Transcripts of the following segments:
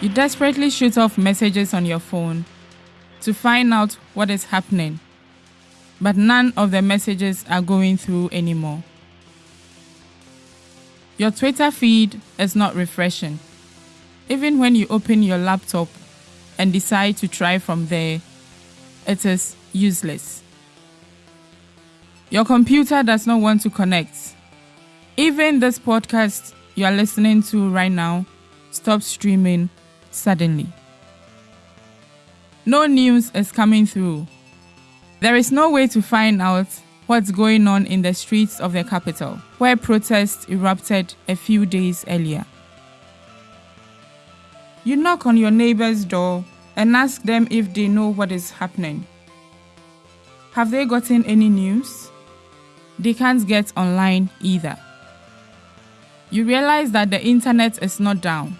You desperately shoot off messages on your phone to find out what is happening, but none of the messages are going through anymore. Your Twitter feed is not refreshing. Even when you open your laptop and decide to try from there, it is useless. Your computer does not want to connect. Even this podcast you are listening to right now stops streaming suddenly. No news is coming through. There is no way to find out what's going on in the streets of the capital, where protests erupted a few days earlier. You knock on your neighbor's door and ask them if they know what is happening. Have they gotten any news? They can't get online either. You realize that the internet is not down,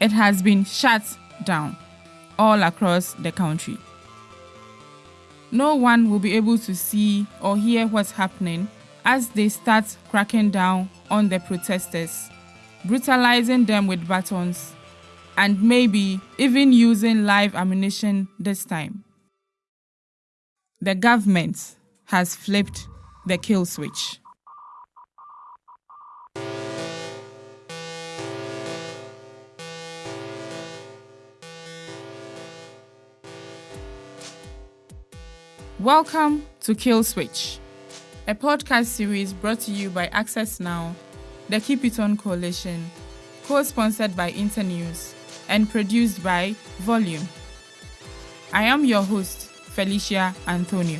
it has been shut down all across the country. No one will be able to see or hear what's happening as they start cracking down on the protesters, brutalizing them with batons, and maybe even using live ammunition this time. The government has flipped the kill switch. Welcome to Kill Switch, a podcast series brought to you by Access Now, the Keep It On Coalition, co sponsored by Internews, and produced by Volume. I am your host, Felicia Anthonio.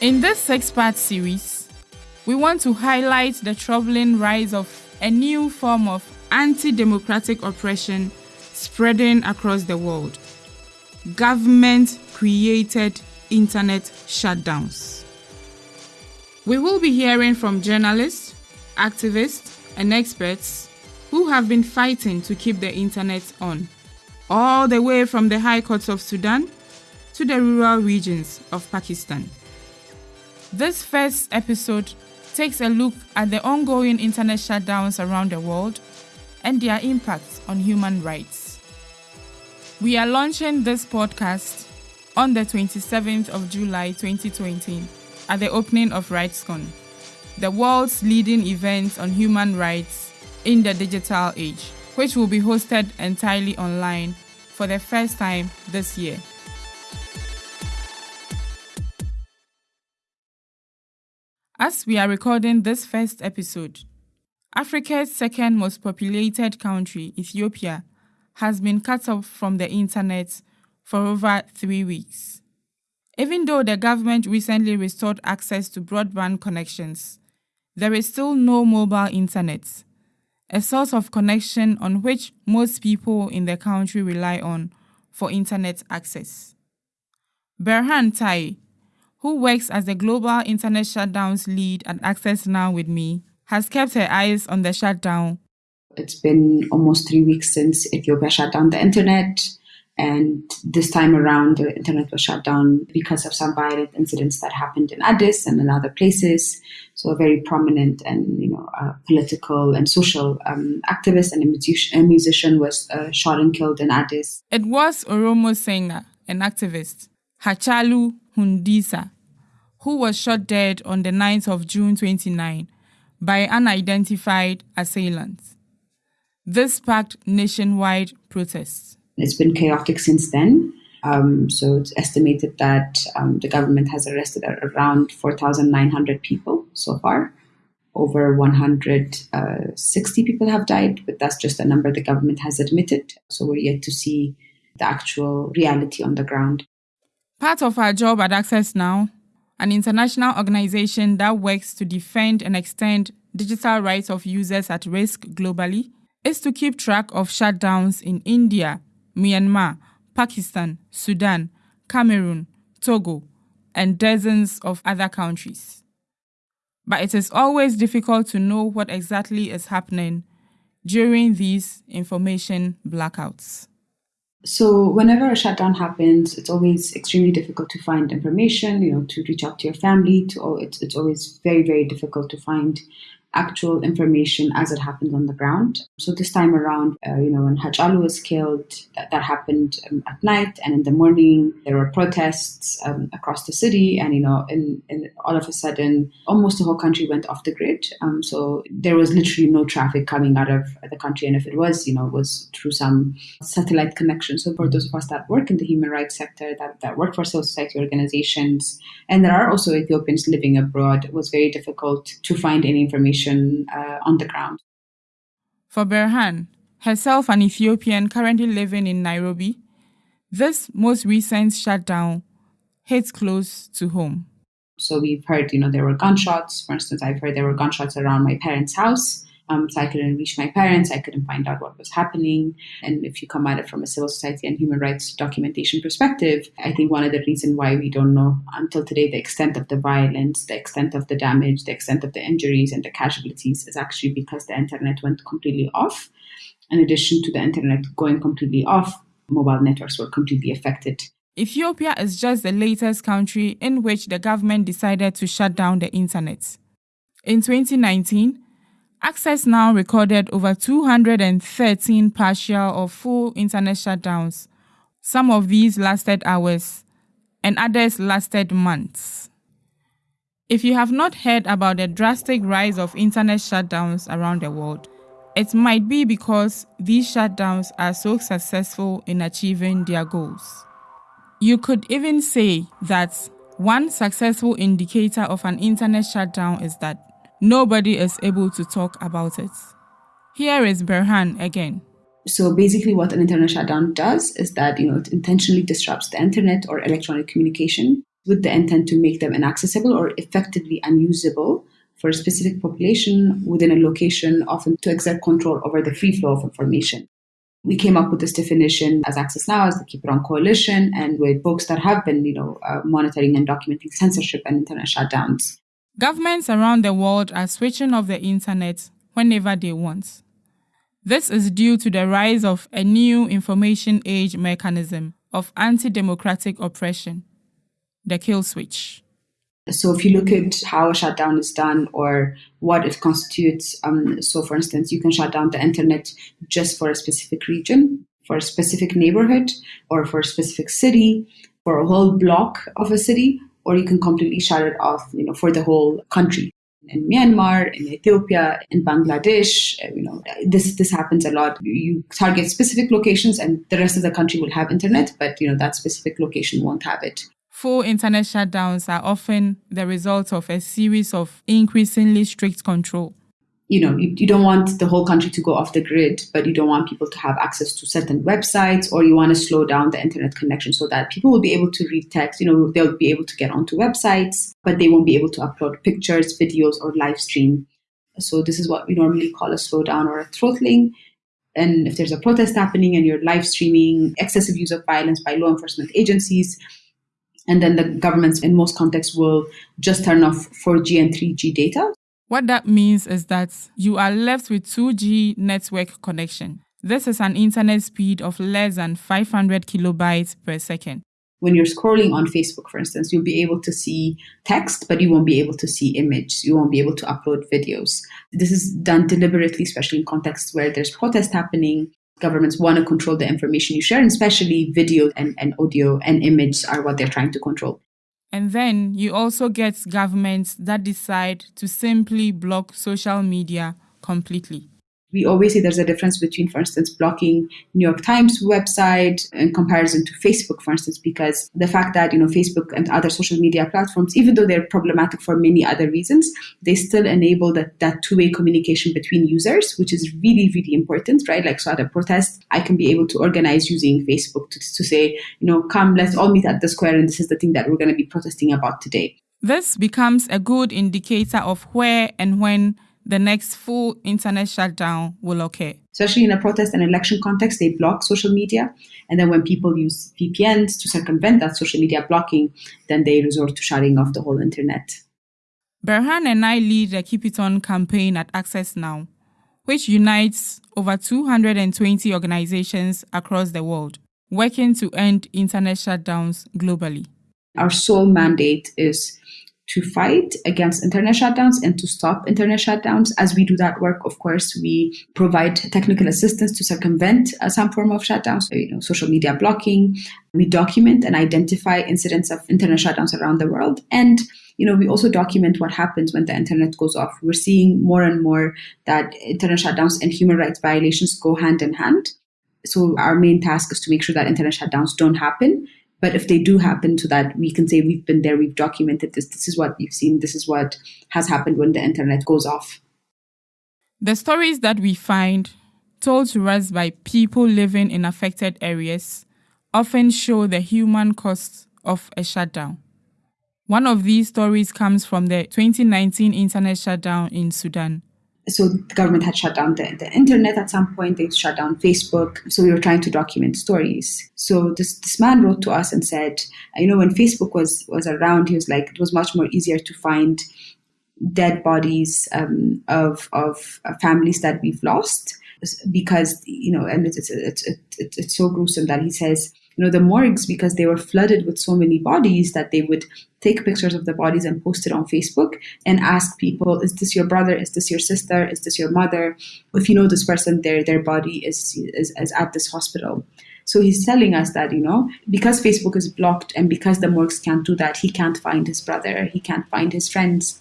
In this six part series, we want to highlight the troubling rise of a new form of anti democratic oppression spreading across the world government created internet shutdowns. We will be hearing from journalists, activists, and experts who have been fighting to keep the internet on, all the way from the high courts of Sudan to the rural regions of Pakistan. This first episode takes a look at the ongoing internet shutdowns around the world and their impacts on human rights. We are launching this podcast on the 27th of July 2020 at the opening of RightsCon, the world's leading event on human rights in the digital age, which will be hosted entirely online for the first time this year. As we are recording this first episode, Africa's second most populated country, Ethiopia, has been cut off from the internet for over three weeks. Even though the government recently restored access to broadband connections, there is still no mobile internet, a source of connection on which most people in the country rely on for internet access. Berhan Taye, who works as the global internet shutdowns lead at Access Now with me, has kept her eyes on the shutdown. It's been almost three weeks since Ethiopia shut down the internet. And this time around, the internet was shut down because of some violent incidents that happened in Addis and in other places. So, a very prominent and you know uh, political and social um, activist and a musician, a musician was uh, shot and killed in Addis. It was Oromo singer, an activist, Hachalu Hundesa, who was shot dead on the 9th of June 29 by unidentified assailants. This sparked nationwide protests. It's been chaotic since then. Um, so it's estimated that um, the government has arrested around 4,900 people so far. Over 160 uh, people have died, but that's just a number the government has admitted. So we're yet to see the actual reality on the ground. Part of our job at Access Now, an international organization that works to defend and extend digital rights of users at risk globally, is to keep track of shutdowns in India, Myanmar, Pakistan, Sudan, Cameroon, Togo, and dozens of other countries. But it is always difficult to know what exactly is happening during these information blackouts. So whenever a shutdown happens, it's always extremely difficult to find information. You know, to reach out to your family. To it's it's always very very difficult to find actual information as it happened on the ground. So this time around, uh, you know, when Hachalu was killed, that, that happened um, at night, and in the morning there were protests um, across the city, and you know, in, in, all of a sudden, almost the whole country went off the grid. Um, so there was literally no traffic coming out of the country, and if it was, you know, it was through some satellite connection. So for those of us that work in the human rights sector, that, that work for civil society organizations, and there are also Ethiopians living abroad, it was very difficult to find any information uh, on the ground. For Berhan, herself an Ethiopian currently living in Nairobi, this most recent shutdown hits close to home. So we've heard, you know, there were gunshots. For instance, I've heard there were gunshots around my parents' house. Um, so I couldn't reach my parents. I couldn't find out what was happening. And if you come at it from a civil society and human rights documentation perspective, I think one of the reasons why we don't know until today the extent of the violence, the extent of the damage, the extent of the injuries and the casualties is actually because the internet went completely off. In addition to the internet going completely off, mobile networks were completely affected. Ethiopia is just the latest country in which the government decided to shut down the internet. In 2019, Access Now recorded over 213 partial or full internet shutdowns. Some of these lasted hours, and others lasted months. If you have not heard about the drastic rise of internet shutdowns around the world, it might be because these shutdowns are so successful in achieving their goals. You could even say that one successful indicator of an internet shutdown is that nobody is able to talk about it. Here is Berhan again. So basically, what an internet shutdown does is that you know it intentionally disrupts the internet or electronic communication with the intent to make them inaccessible or effectively unusable for a specific population within a location, often to exert control over the free flow of information. We came up with this definition as Access Now, as the Keep It On Coalition, and with folks that have been, you know, uh, monitoring and documenting censorship and internet shutdowns. Governments around the world are switching off the internet whenever they want. This is due to the rise of a new information age mechanism of anti democratic oppression, the kill switch. So, if you look at how a shutdown is done or what it constitutes, um, so for instance, you can shut down the internet just for a specific region, for a specific neighborhood, or for a specific city, for a whole block of a city, or you can completely shut it off, you know, for the whole country. In Myanmar, in Ethiopia, in Bangladesh, uh, you know, this this happens a lot. You target specific locations, and the rest of the country will have internet, but you know that specific location won't have it. Full internet shutdowns are often the result of a series of increasingly strict control you know, you, you don't want the whole country to go off the grid, but you don't want people to have access to certain websites, or you want to slow down the internet connection so that people will be able to read text. You know, they'll be able to get onto websites, but they won't be able to upload pictures, videos, or live stream. So this is what we normally call a slowdown or a throttling. And if there's a protest happening and you're live streaming excessive use of violence by law enforcement agencies, and then the governments in most contexts will just turn off 4G and 3G data. What that means is that you are left with 2G network connection. This is an internet speed of less than 500 kilobytes per second. When you're scrolling on Facebook, for instance, you'll be able to see text, but you won't be able to see image. You won't be able to upload videos. This is done deliberately, especially in contexts where there's protest happening. Governments want to control the information you share, and especially video and, and audio and image are what they're trying to control. And then you also get governments that decide to simply block social media completely we always say there's a difference between, for instance, blocking New York Times website in comparison to Facebook, for instance, because the fact that, you know, Facebook and other social media platforms, even though they're problematic for many other reasons, they still enable that, that two-way communication between users, which is really, really important, right? Like, so at a protest, I can be able to organize using Facebook to, to say, you know, come, let's all meet at the square and this is the thing that we're going to be protesting about today. This becomes a good indicator of where and when the next full internet shutdown will occur. Especially in a protest and election context, they block social media. And then when people use VPNs to circumvent that social media blocking, then they resort to shutting off the whole internet. Berhan and I lead the Keep It On campaign at Access Now, which unites over 220 organizations across the world. working to end internet shutdowns globally? Our sole mandate is to fight against internet shutdowns and to stop internet shutdowns. As we do that work, of course, we provide technical assistance to circumvent uh, some form of shutdowns, so, you know, social media blocking. We document and identify incidents of internet shutdowns around the world. And you know, we also document what happens when the internet goes off. We're seeing more and more that internet shutdowns and human rights violations go hand in hand. So our main task is to make sure that internet shutdowns don't happen but if they do happen to that, we can say we've been there, we've documented this, this is what we've seen, this is what has happened when the internet goes off. The stories that we find told to us by people living in affected areas often show the human cost of a shutdown. One of these stories comes from the 2019 internet shutdown in Sudan so the government had shut down the, the internet at some point. They shut down facebook. So we were trying to document stories. So this, this man wrote to us and said you know when facebook was was around he was like it was much more easier to find dead bodies um, of of uh, families that we've lost because you know and it's it's, it's it's it's so gruesome that he says you know the morgues because they were flooded with so many bodies that they would take pictures of the bodies and post it on facebook and ask people is this your brother? Is this your sister? Is this your mother? If you know this person their their body is is, is at this hospital. So he's telling us that you know because facebook is blocked and because the morgues can't do that he can't find his brother he can't find his friends.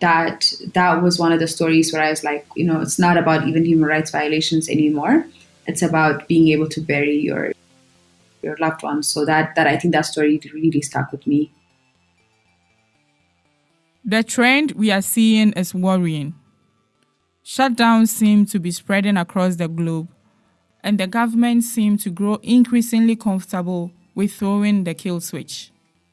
That that was one of the stories where i was like you know it's not about even human rights violations anymore. It's about being able to bury your your loved ones. So that that I think that story really stuck with me. The trend we are seeing is worrying. Shutdowns seem to be spreading across the globe, and the government seem to grow increasingly comfortable with throwing the kill switch.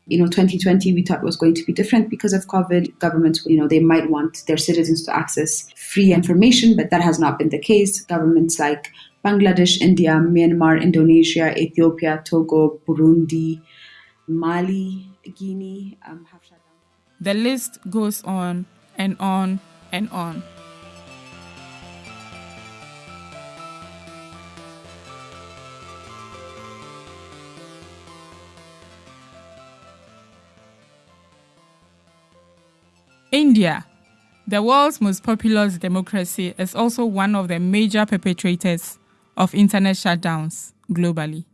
You know, 2020 we thought was going to be different because of COVID. Governments, you know, they might want their citizens to access free information, but that has not been the case. Governments like Bangladesh, India, Myanmar, Indonesia, Ethiopia, Togo, Burundi, Mali, Guinea um. The list goes on and on and on. India, the world's most populous democracy, is also one of the major perpetrators of internet shutdowns globally.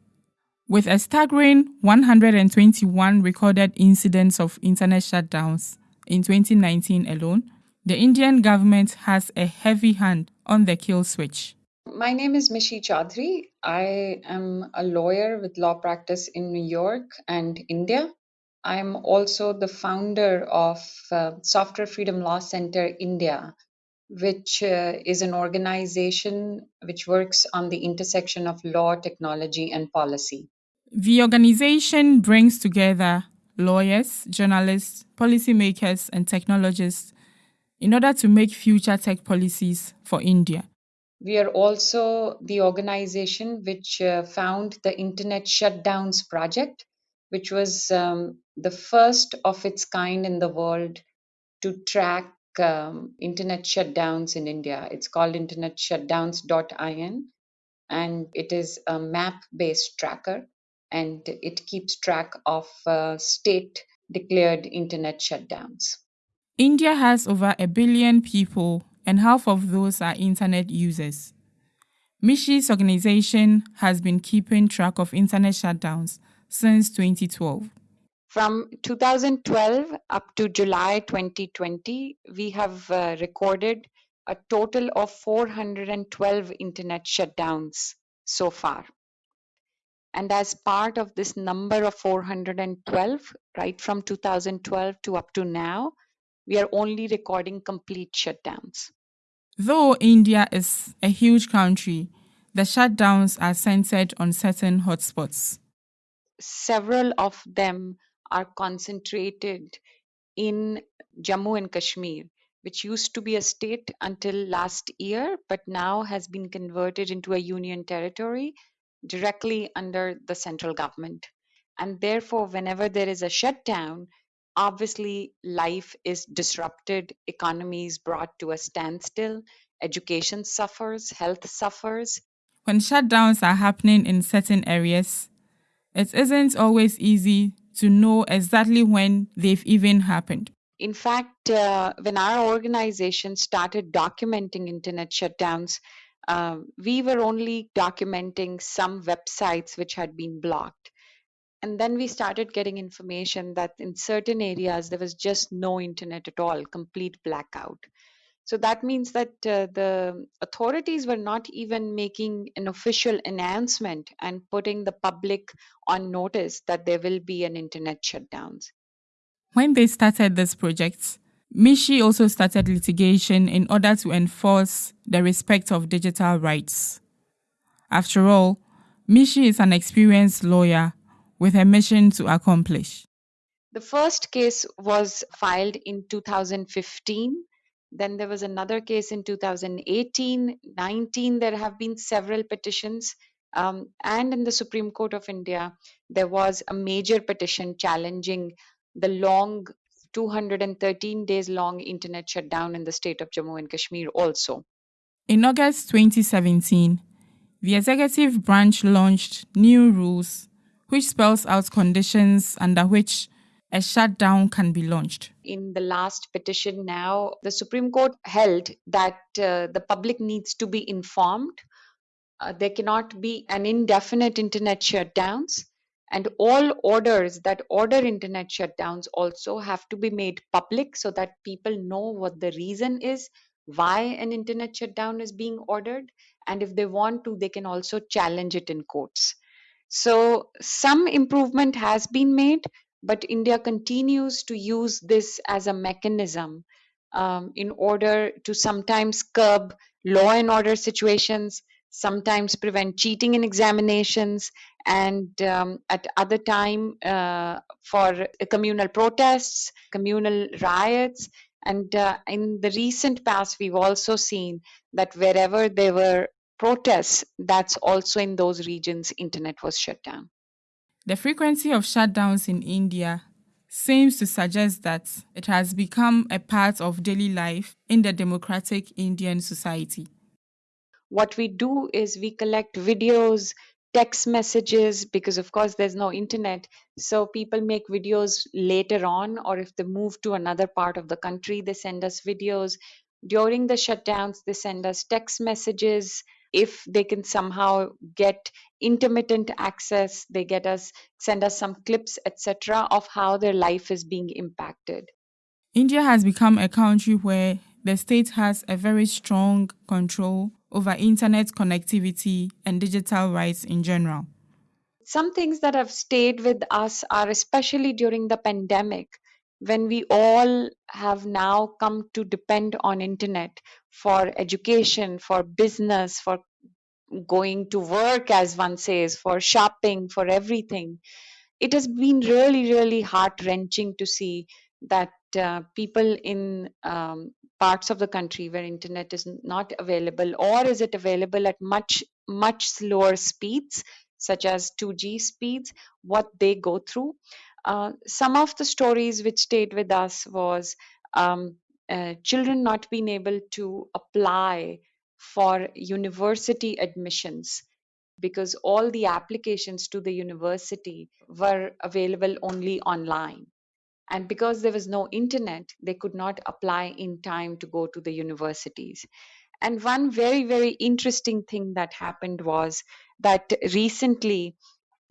With a staggering 121 recorded incidents of internet shutdowns in 2019 alone, the Indian government has a heavy hand on the kill switch. My name is Mishi Chaudhary. I am a lawyer with law practice in New York and India. I'm also the founder of uh, Software Freedom Law Center India, which uh, is an organization which works on the intersection of law, technology, and policy. The organization brings together lawyers, journalists, policymakers, and technologists in order to make future tech policies for India. We are also the organization which uh, found the Internet Shutdowns Project, which was um, the first of its kind in the world to track um, internet shutdowns in India. It's called internetshutdowns.in and it is a map based tracker and it keeps track of uh, state declared internet shutdowns. India has over a billion people, and half of those are internet users. Mishi's organization has been keeping track of internet shutdowns since 2012. From 2012 up to July 2020, we have uh, recorded a total of 412 internet shutdowns so far. And as part of this number of 412, right from 2012 to up to now, we are only recording complete shutdowns. Though India is a huge country, the shutdowns are centered on certain hotspots. Several of them are concentrated in Jammu and Kashmir, which used to be a state until last year, but now has been converted into a union territory directly under the central government. And therefore, whenever there is a shutdown, obviously life is disrupted, economy is brought to a standstill, education suffers, health suffers. when shutdowns are happening in certain areas, it isn't always easy to know exactly when they've even happened. In fact, uh, when our organization started documenting internet shutdowns, um, we were only documenting some websites which had been blocked. And then we started getting information that in certain areas there was just no internet at all, complete blackout. So that means that uh, the authorities were not even making an official announcement and putting the public on notice that there will be an internet shutdowns. When they started this project, Mishi also started litigation in order to enforce the respect of digital rights. After all, Mishi is an experienced lawyer with a mission to accomplish. The first case was filed in 2015 then there was another case in 2018, 19. There have been several petitions. Um, and in the Supreme Court of India, there was a major petition challenging the long 213 days long internet shutdown in the state of Jammu and Kashmir also. In August 2017, the executive branch launched new rules which spells out conditions under which a shutdown can be launched. In the last petition now, the Supreme Court held that uh, the public needs to be informed. Uh, there cannot be an indefinite internet shutdowns. And all orders that order internet shutdowns also have to be made public so that people know what the reason is, why an internet shutdown is being ordered. And if they want to, they can also challenge it in courts. So, some improvement has been made, but India continues to use this as a mechanism um, in order to sometimes curb law and order situations, sometimes prevent cheating in examinations, and um, at other time uh, for communal protests, communal riots. And uh, in the recent past, we've also seen that wherever there were protests, that's also in those regions, internet was shut down. The frequency of shutdowns in India seems to suggest that it has become a part of daily life in the democratic Indian society. What we do is we collect videos, text messages, because of course there's no internet. So people make videos later on, or if they move to another part of the country, they send us videos. During the shutdowns, they send us text messages if they can somehow get intermittent access they get us send us some clips etc of how their life is being impacted. India has become a country where the state has a very strong control over internet connectivity and digital rights in general. Some things that have stayed with us are especially during the pandemic when we all have now come to depend on internet for education for business for going to work as one says for shopping for everything it has been really really heart wrenching to see that uh, people in um, parts of the country where internet is not available or is it available at much much slower speeds such as 2g speeds what they go through uh, some of the stories which stayed with us was um, uh, children not being able to apply for university admissions because all the applications to the university were available only online. And because there was no internet, they could not apply in time to go to the universities. And one very, very interesting thing that happened was that recently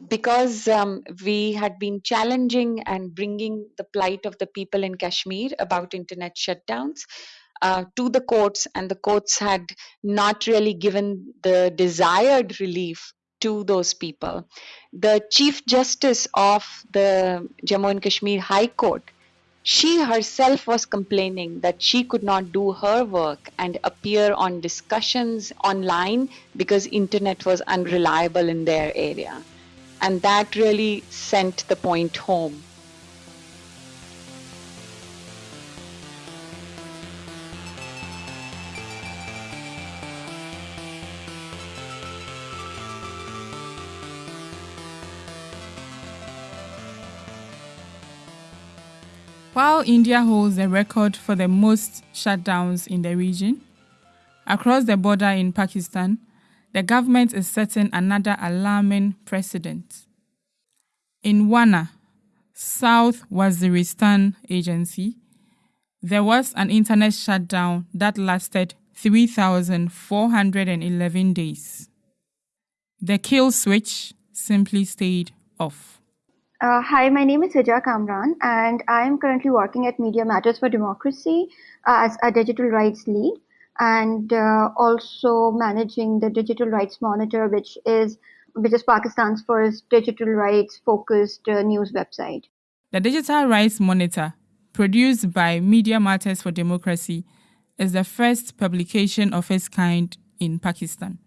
because um, we had been challenging and bringing the plight of the people in Kashmir about internet shutdowns uh, to the courts, and the courts had not really given the desired relief to those people. The Chief Justice of the Jammu and Kashmir High Court she herself was complaining that she could not do her work and appear on discussions online because internet was unreliable in their area and that really sent the point home. While India holds the record for the most shutdowns in the region, across the border in Pakistan, the government is setting another alarming precedent. In Wana, South Waziristan Agency, there was an internet shutdown that lasted 3,411 days. The kill switch simply stayed off. Uh, hi, my name is Hija Kamran, and I am currently working at Media Matters for Democracy uh, as a digital rights lead and uh, also managing the Digital Rights Monitor, which is which is Pakistan's first digital rights focused uh, news website. The Digital Rights Monitor, produced by Media Matters for Democracy, is the first publication of its kind in Pakistan.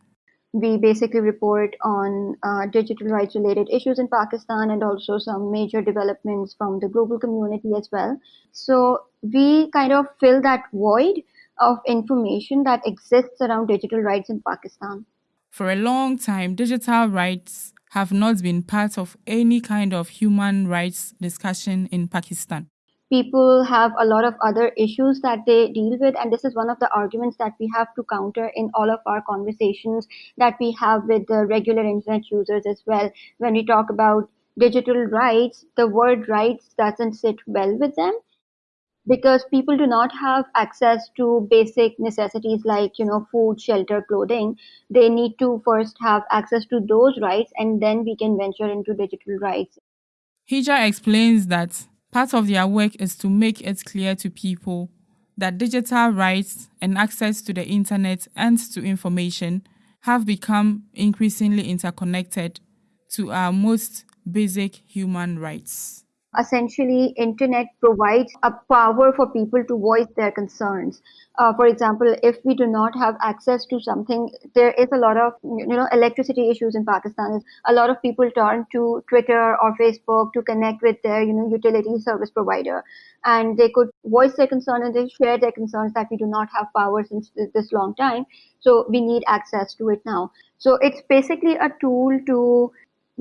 We basically report on uh, digital rights related issues in Pakistan and also some major developments from the global community as well. So we kind of fill that void of information that exists around digital rights in Pakistan. For a long time, digital rights have not been part of any kind of human rights discussion in Pakistan. People have a lot of other issues that they deal with, and this is one of the arguments that we have to counter in all of our conversations that we have with the regular internet users as well. When we talk about digital rights, the word rights doesn't sit well with them because people do not have access to basic necessities like you know food shelter clothing. They need to first have access to those rights and then we can venture into digital rights. Hija explains that part of their work is to make it clear to people that digital rights and access to the internet and to information have become increasingly interconnected to our most basic human rights essentially internet provides a power for people to voice their concerns. Uh, for example if we do not have access to something there is a lot of you know electricity issues in pakistan. A lot of people turn to twitter or facebook to connect with their you know utility service provider. And they could voice their concern and they share their concerns that we do not have power since this long time. So we need access to it now. So it's basically a tool to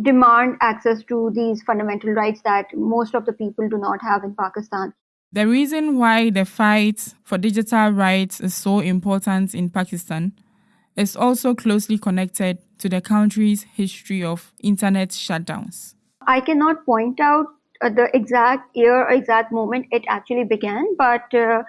demand access to these fundamental rights that most of the people do not have in Pakistan. The reason why the fight for digital rights is so important in Pakistan is also closely connected to the country's history of internet shutdowns. I cannot point out uh, the exact year or exact moment it actually began, but uh,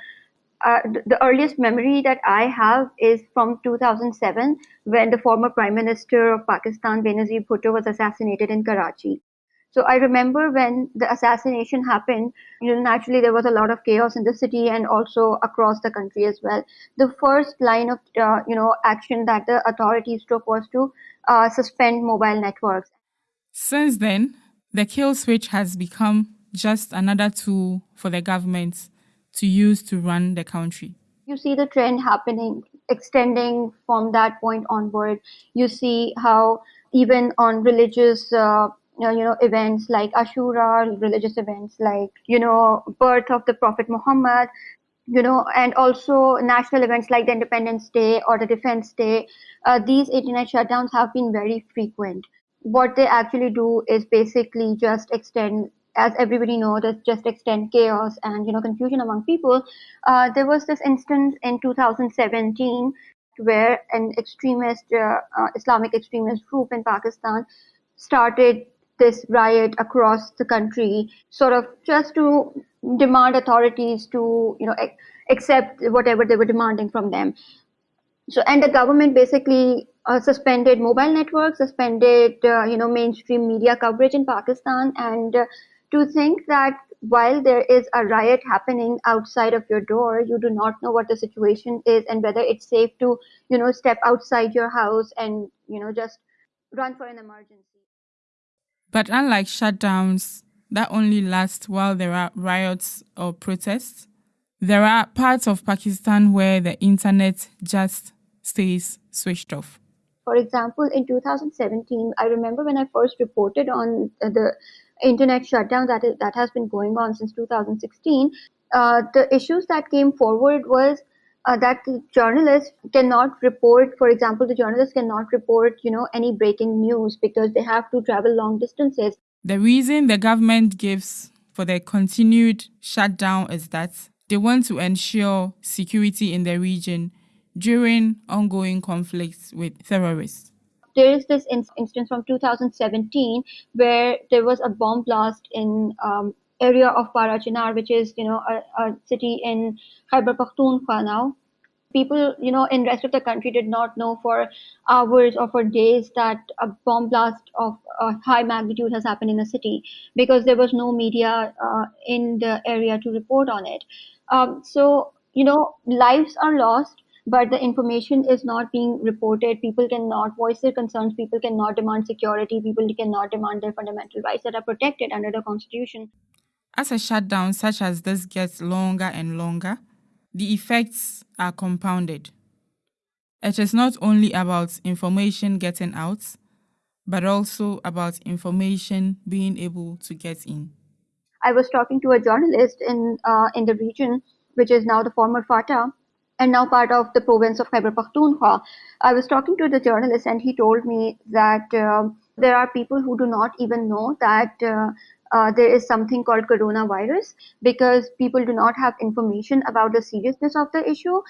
uh, the earliest memory that I have is from 2007 when the former Prime Minister of Pakistan, Benazir Bhutto, was assassinated in Karachi. So I remember when the assassination happened, you know, naturally there was a lot of chaos in the city and also across the country as well. The first line of, uh, you know, action that the authorities took was to uh, suspend mobile networks. Since then, the kill switch has become just another tool for the government to use to run the country. You see the trend happening, extending from that point onward. You see how even on religious uh, you know events like ashura religious events like you know birth of the prophet muhammad you know and also national events like the independence day or the defense day uh, these internet shutdowns have been very frequent what they actually do is basically just extend as everybody knows, just extend chaos and you know confusion among people. Uh, there was this instance in 2017 where an extremist uh, uh, Islamic extremist group in Pakistan started this riot across the country, sort of just to demand authorities to you know accept whatever they were demanding from them. So and the government basically uh, suspended mobile networks, suspended uh, you know mainstream media coverage in Pakistan, and uh, to think that while there is a riot happening outside of your door, you do not know what the situation is and whether it's safe to, you know, step outside your house and, you know, just run for an emergency. But unlike shutdowns that only last while there are riots or protests, there are parts of Pakistan where the internet just stays switched off. For example, in 2017, I remember when I first reported on the internet shutdown that is, that has been going on since 2016, uh, the issues that came forward was uh, that journalists cannot report, for example, the journalists cannot report, you know, any breaking news because they have to travel long distances. The reason the government gives for the continued shutdown is that they want to ensure security in the region during ongoing conflicts with terrorists. There is this in- instance from 2017 where there was a bomb blast in um, area of Parachinar, which is you know a, a city in Khyber Pakhtunkhwa now, people, you know, in rest of the country did not know for hours or for days that a bomb blast of a high magnitude has happened in a city because there was no media uh, in the area to report on it. Um, so, you know, lives are lost, but the information is not being reported. People cannot voice their concerns. People cannot demand security. People cannot demand their fundamental rights that are protected under the Constitution. As a shutdown such as this gets longer and longer, the effects are compounded. It is not only about information getting out, but also about information being able to get in. I was talking to a journalist in uh, in the region, which is now the former FATA, and now part of the province of Khyber Pakhtunkhwa. I was talking to the journalist, and he told me that uh, there are people who do not even know that uh, uh, there is something called coronavirus because people do not have information about the seriousness of the issue.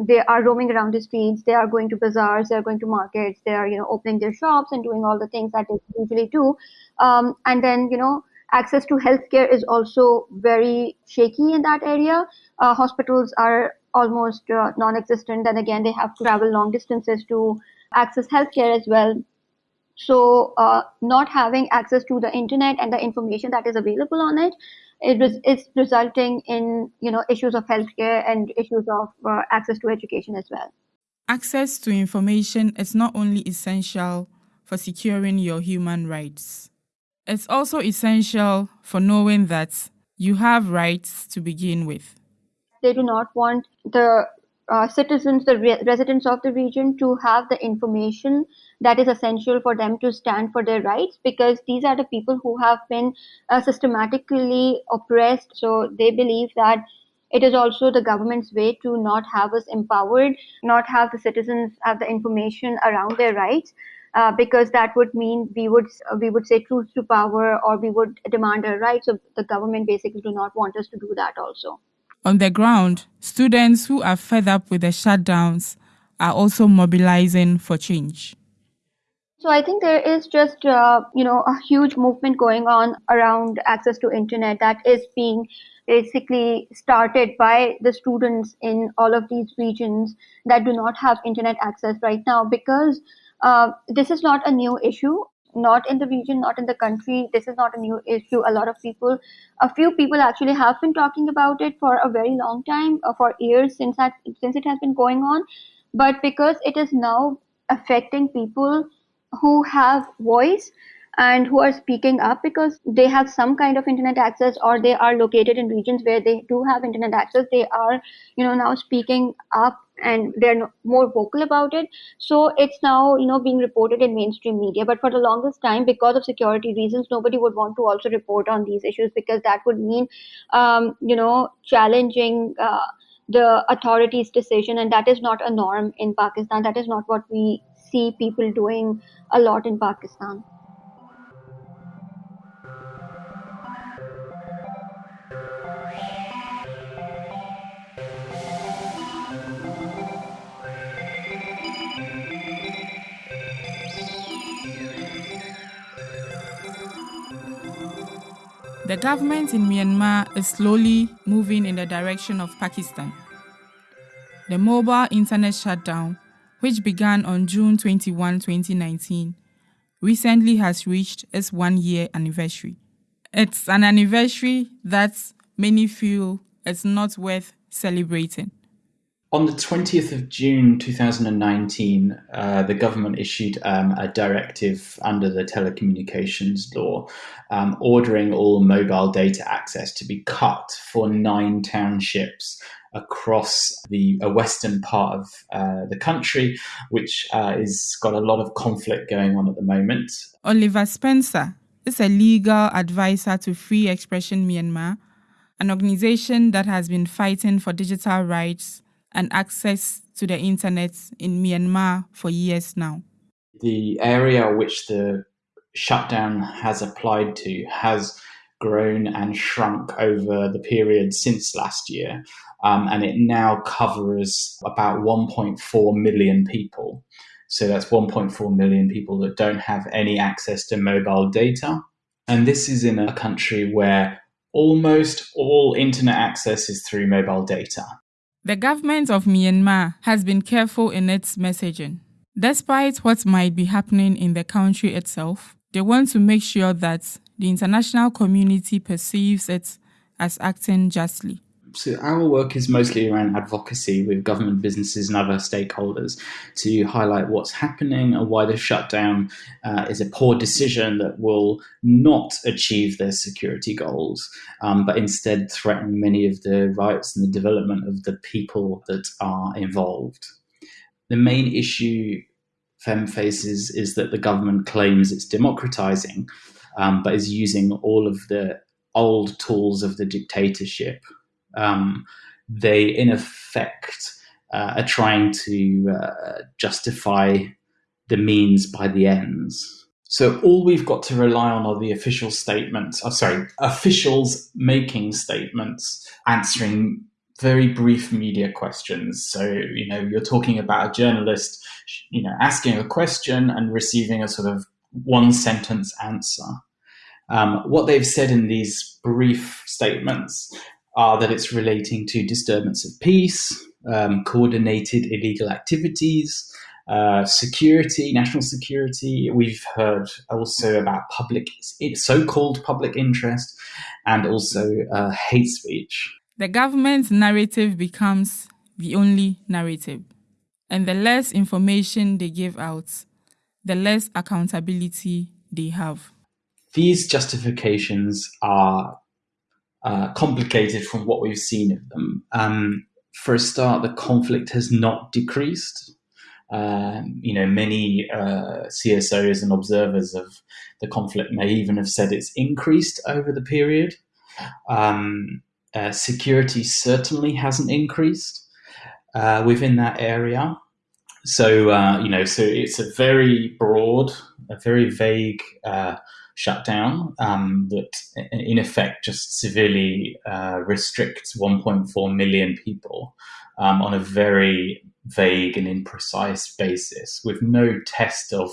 They are roaming around the streets. They are going to bazaars. They are going to markets. They are, you know, opening their shops and doing all the things that they usually do. Um, and then, you know, access to healthcare is also very shaky in that area. Uh, hospitals are almost uh, non-existent, and again, they have to travel long distances to access healthcare as well. So, uh, not having access to the internet and the information that is available on it, it is resulting in you know issues of healthcare and issues of uh, access to education as well. Access to information is not only essential for securing your human rights. It's also essential for knowing that you have rights to begin with. They do not want the uh, citizens, the re- residents of the region, to have the information that is essential for them to stand for their rights because these are the people who have been uh, systematically oppressed. So they believe that it is also the government's way to not have us empowered, not have the citizens have the information around their rights. Uh, because that would mean we would we would say truth to power or we would demand our rights. So the government basically do not want us to do that also. On the ground, students who are fed up with the shutdowns are also mobilizing for change. So I think there is just uh, you know a huge movement going on around access to internet that is being basically started by the students in all of these regions that do not have internet access right now because uh, this is not a new issue not in the region, not in the country. This is not a new issue. A lot of people, a few people actually have been talking about it for a very long time, uh, for years since that since it has been going on. But because it is now affecting people who have voice and who are speaking up because they have some kind of internet access or they are located in regions where they do have internet access they are you know now speaking up and they're more vocal about it. So it's now you know being reported in mainstream media but for the longest time because of security reasons nobody would want to also report on these issues because that would mean um, you know challenging uh, the authorities decision and that is not a norm in pakistan. That is not what we see people doing a lot in pakistan The government in Myanmar is slowly moving in the direction of Pakistan. The mobile internet shutdown, which began on June 21, 2019, recently has reached its one year anniversary. It's an anniversary that many feel is not worth celebrating. On the 20th of June 2019, uh, the government issued um, a directive under the telecommunications law um, ordering all mobile data access to be cut for nine townships across the western part of uh, the country, which uh, is got a lot of conflict going on at the moment. Oliver Spencer is a legal advisor to Free Expression Myanmar, an organization that has been fighting for digital rights and access to the internet in Myanmar for years now. The area which the shutdown has applied to has grown and shrunk over the period since last year. Um, and it now covers about 1.4 million people. So that's 1.4 million people that don't have any access to mobile data. And this is in a country where almost all internet access is through mobile data. The government of Myanmar has been careful in its messaging. Despite what might be happening in the country itself, they want to make sure that the international community perceives it as acting justly. So, our work is mostly around advocacy with government businesses and other stakeholders to highlight what's happening and why the shutdown uh, is a poor decision that will not achieve their security goals, um, but instead threaten many of the rights and the development of the people that are involved. The main issue FEM faces is that the government claims it's democratizing, um, but is using all of the old tools of the dictatorship. Um, they, in effect, uh, are trying to uh, justify the means by the ends. So all we've got to rely on are the official statements. Oh, sorry, officials making statements answering very brief media questions. So, you know, you're talking about a journalist, you know, asking a question and receiving a sort of one sentence answer. Um, what they've said in these brief statements are that it's relating to disturbance of peace, um, coordinated illegal activities, uh, security, national security. We've heard also about public, so-called public interest, and also uh, hate speech. The government's narrative becomes the only narrative, and the less information they give out, the less accountability they have. These justifications are uh, complicated from what we've seen of them. Um, for a start, the conflict has not decreased. Um, you know, many uh, CSOs and observers of the conflict may even have said it's increased over the period. Um, uh, security certainly hasn't increased uh, within that area. So, uh, you know, so it's a very broad, a very vague uh, shutdown um, that, in effect, just severely uh, restricts 1.4 million people um, on a very vague and imprecise basis with no test of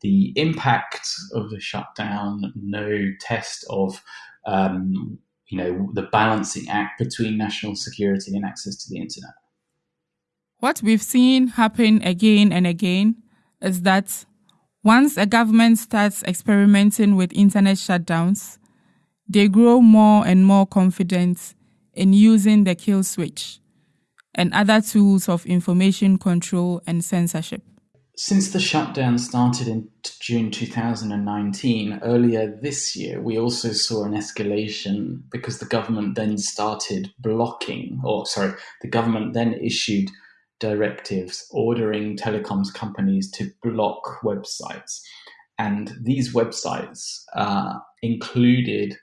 the impact of the shutdown, no test of um, you know the balancing act between national security and access to the internet. What we've seen happen again and again is that once a government starts experimenting with internet shutdowns, they grow more and more confident in using the kill switch and other tools of information control and censorship. Since the shutdown started in June 2019, earlier this year, we also saw an escalation because the government then started blocking, or sorry, the government then issued directives ordering telecoms companies to block websites. And these websites uh, included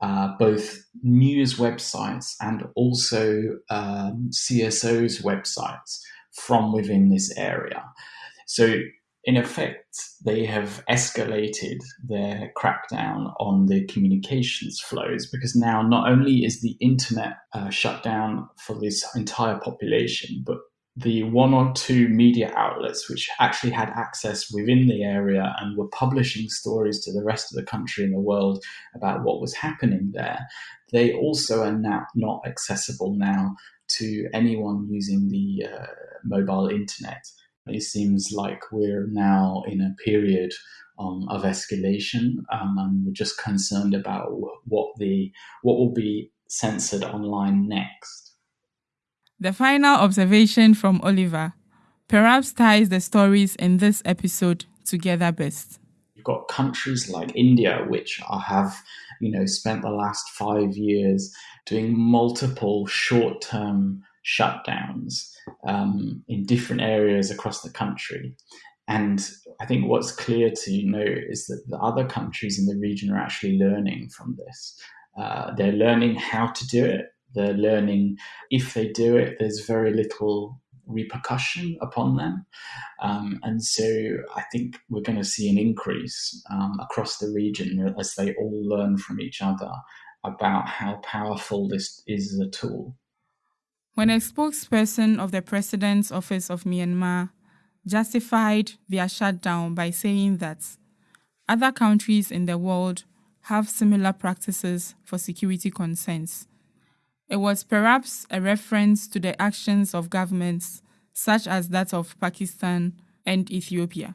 uh, both news websites and also um, CSOs' websites from within this area. So, in effect, they have escalated their crackdown on the communications flows because now not only is the internet uh, shut down for this entire population, but the one or two media outlets which actually had access within the area and were publishing stories to the rest of the country and the world about what was happening there, they also are now not accessible now to anyone using the uh, mobile internet. It seems like we're now in a period um, of escalation, um, and we're just concerned about what the what will be censored online next. The final observation from Oliver perhaps ties the stories in this episode together best. You've got countries like India, which have you know spent the last five years doing multiple short-term shutdowns um, in different areas across the country. And I think what's clear to note is that the other countries in the region are actually learning from this. Uh, they're learning how to do it. They're learning if they do it, there's very little repercussion upon them. Um, and so I think we're going to see an increase um, across the region as they all learn from each other about how powerful this is as a tool. When a spokesperson of the President's Office of Myanmar justified their shutdown by saying that other countries in the world have similar practices for security concerns. It was perhaps a reference to the actions of governments such as that of Pakistan and Ethiopia.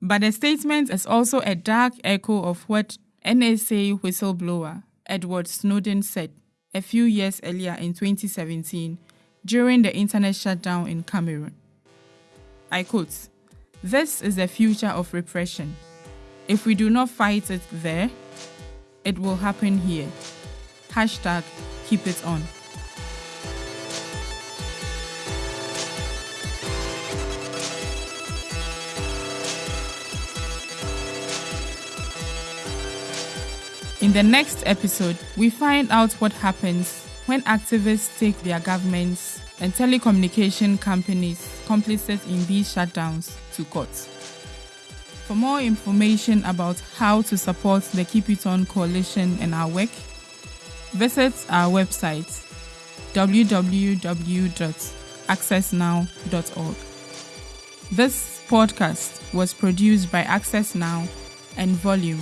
But the statement is also a dark echo of what NSA whistleblower Edward Snowden said a few years earlier in 2017 during the internet shutdown in Cameroon. I quote, This is the future of repression. If we do not fight it there, it will happen here. Hashtag keep it on. In the next episode, we find out what happens when activists take their governments and telecommunication companies complicit in these shutdowns to court. For more information about how to support the Keep It On coalition and our work, visit our website www.accessnow.org. This podcast was produced by Access Now and Volume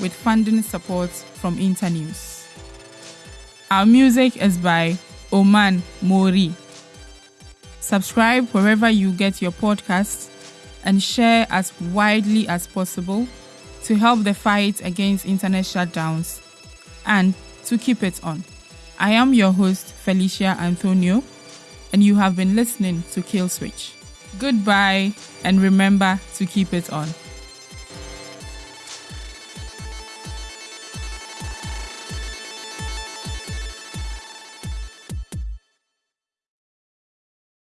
with funding support from Internews. Our music is by Oman Mori. Subscribe wherever you get your podcasts and share as widely as possible to help the fight against internet shutdowns and to keep it on. I am your host, Felicia Anthonio, and you have been listening to Kill Switch. Goodbye, and remember to keep it on.